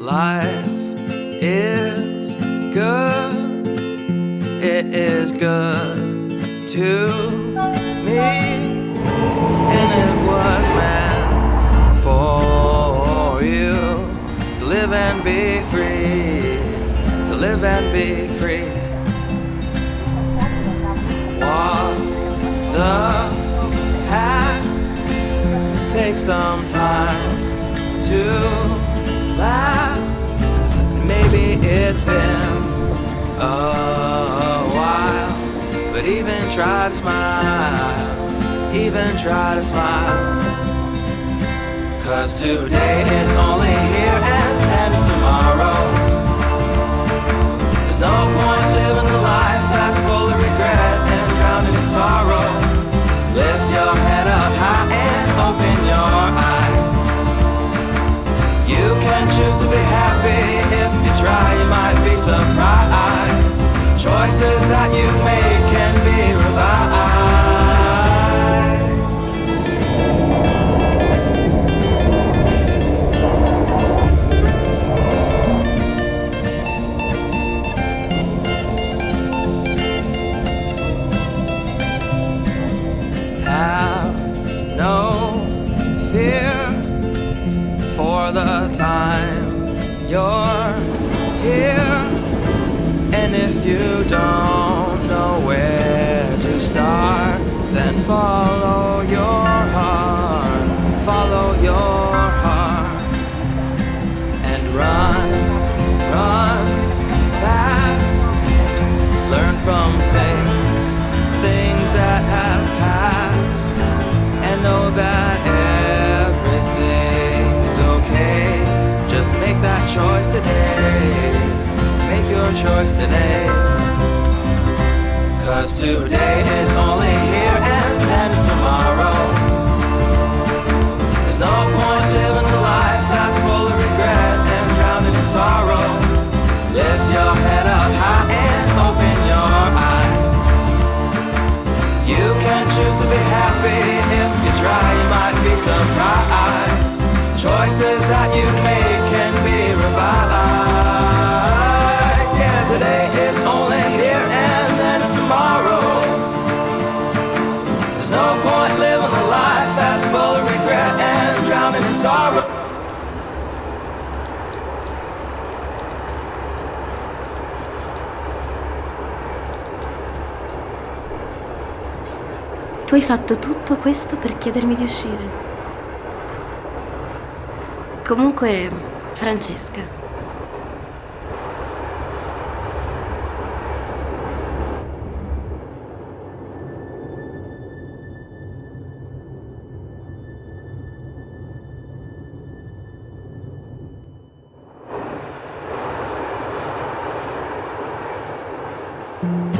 Life is good, it is good to me, and you to live and be free, to live and be free. Walk the path, take some time to laugh. Maybe it's been a while, but even try to smile, even try to smile. Cause today is only here and ends tomorrow. There's no point living a life that's full of regret and drowning in sorrow. Lift your head up high and open your eyes. You can choose to be happy if you try, you might be surprised. Choices that you make time you're here. And if you don't choice today. Make your choice today. Cause today is only here and ends tomorrow. There's no point living a life that's full of regret and drowning in sorrow. Lift your head up high and open your eyes. You can choose to be happy if you try, you might be surprised. Choices that you make Tu hai fatto tutto questo per chiedermi di uscire. Comunque, Francesca, Thank